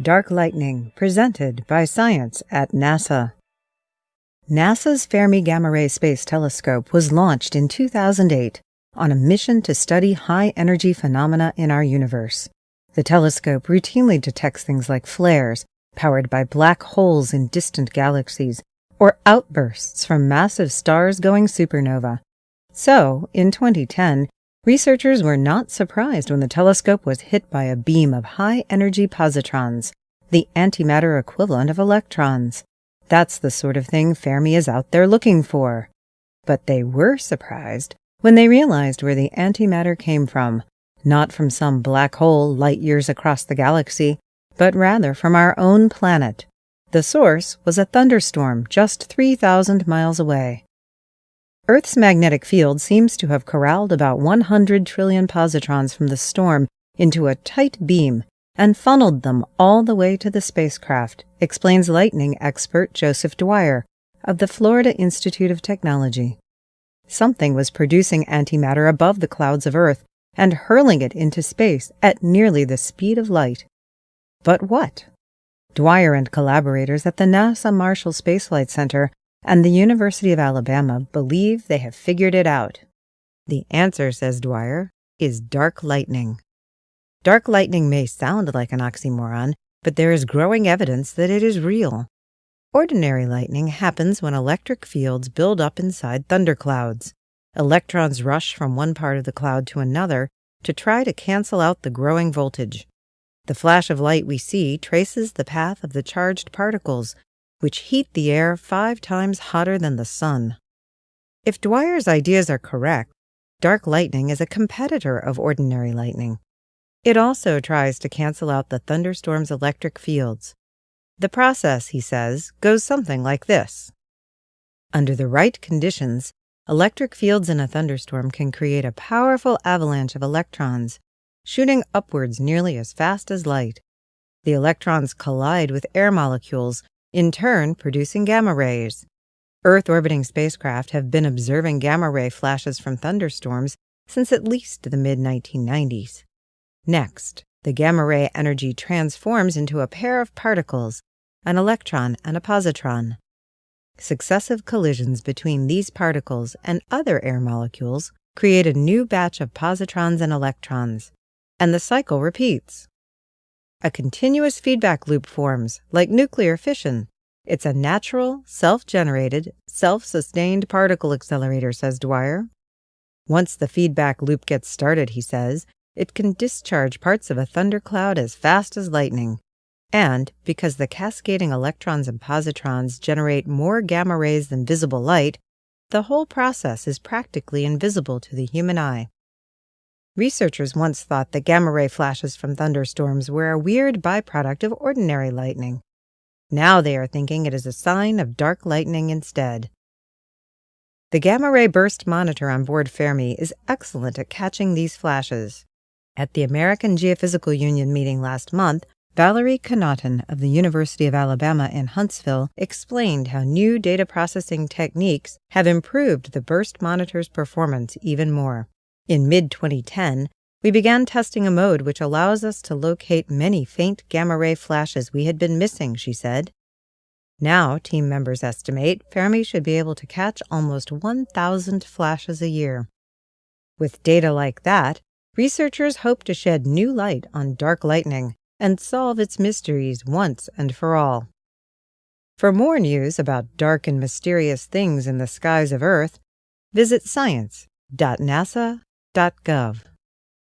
Dark Lightning, presented by Science at NASA. NASA's Fermi Gamma Ray Space Telescope was launched in 2008 on a mission to study high energy phenomena in our universe. The telescope routinely detects things like flares powered by black holes in distant galaxies or outbursts from massive stars going supernova. So, in 2010, researchers were not surprised when the telescope was hit by a beam of high energy positrons, the antimatter equivalent of electrons. That's the sort of thing Fermi is out there looking for. But they were surprised when they realized where the antimatter came from, not from some black hole light years across the galaxy, but rather from our own planet. The source was a thunderstorm just 3,000 miles away. Earth's magnetic field seems to have corralled about 100 trillion positrons from the storm into a tight beam and funneled them all the way to the spacecraft, explains lightning expert Joseph Dwyer of the Florida Institute of Technology. Something was producing antimatter above the clouds of Earth and hurling it into space at nearly the speed of light. But what? Dwyer and collaborators at the NASA Marshall Space Flight Center and the University of Alabama believe they have figured it out. The answer, says Dwyer, is dark lightning. Dark lightning may sound like an oxymoron, but there is growing evidence that it is real. Ordinary lightning happens when electric fields build up inside thunderclouds. Electrons rush from one part of the cloud to another to try to cancel out the growing voltage. The flash of light we see traces the path of the charged particles which heat the air five times hotter than the sun. If Dwyer's ideas are correct, dark lightning is a competitor of ordinary lightning. It also tries to cancel out the thunderstorm's electric fields. The process, he says, goes something like this. Under the right conditions, electric fields in a thunderstorm can create a powerful avalanche of electrons, shooting upwards nearly as fast as light. The electrons collide with air molecules in turn producing gamma rays. Earth orbiting spacecraft have been observing gamma ray flashes from thunderstorms since at least the mid 1990s. Next, the gamma ray energy transforms into a pair of particles, an electron and a positron. Successive collisions between these particles and other air molecules create a new batch of positrons and electrons, and the cycle repeats. A continuous feedback loop forms, like nuclear fission. It's a natural, self-generated, self-sustained particle accelerator, says Dwyer. Once the feedback loop gets started, he says, it can discharge parts of a thundercloud as fast as lightning. And because the cascading electrons and positrons generate more gamma rays than visible light, the whole process is practically invisible to the human eye. Researchers once thought that gamma ray flashes from thunderstorms were a weird byproduct of ordinary lightning. Now they are thinking it is a sign of dark lightning instead. The gamma ray burst monitor on board Fermi is excellent at catching these flashes. At the American Geophysical Union meeting last month, Valerie Connaughton of the University of Alabama in Huntsville explained how new data processing techniques have improved the burst monitor's performance even more. In mid 2010, we began testing a mode which allows us to locate many faint gamma ray flashes we had been missing, she said. Now, team members estimate Fermi should be able to catch almost 1,000 flashes a year. With data like that, researchers hope to shed new light on dark lightning and solve its mysteries once and for all. For more news about dark and mysterious things in the skies of Earth, visit science.nasa.gov state.gov